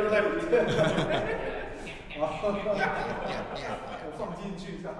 我放进去一下？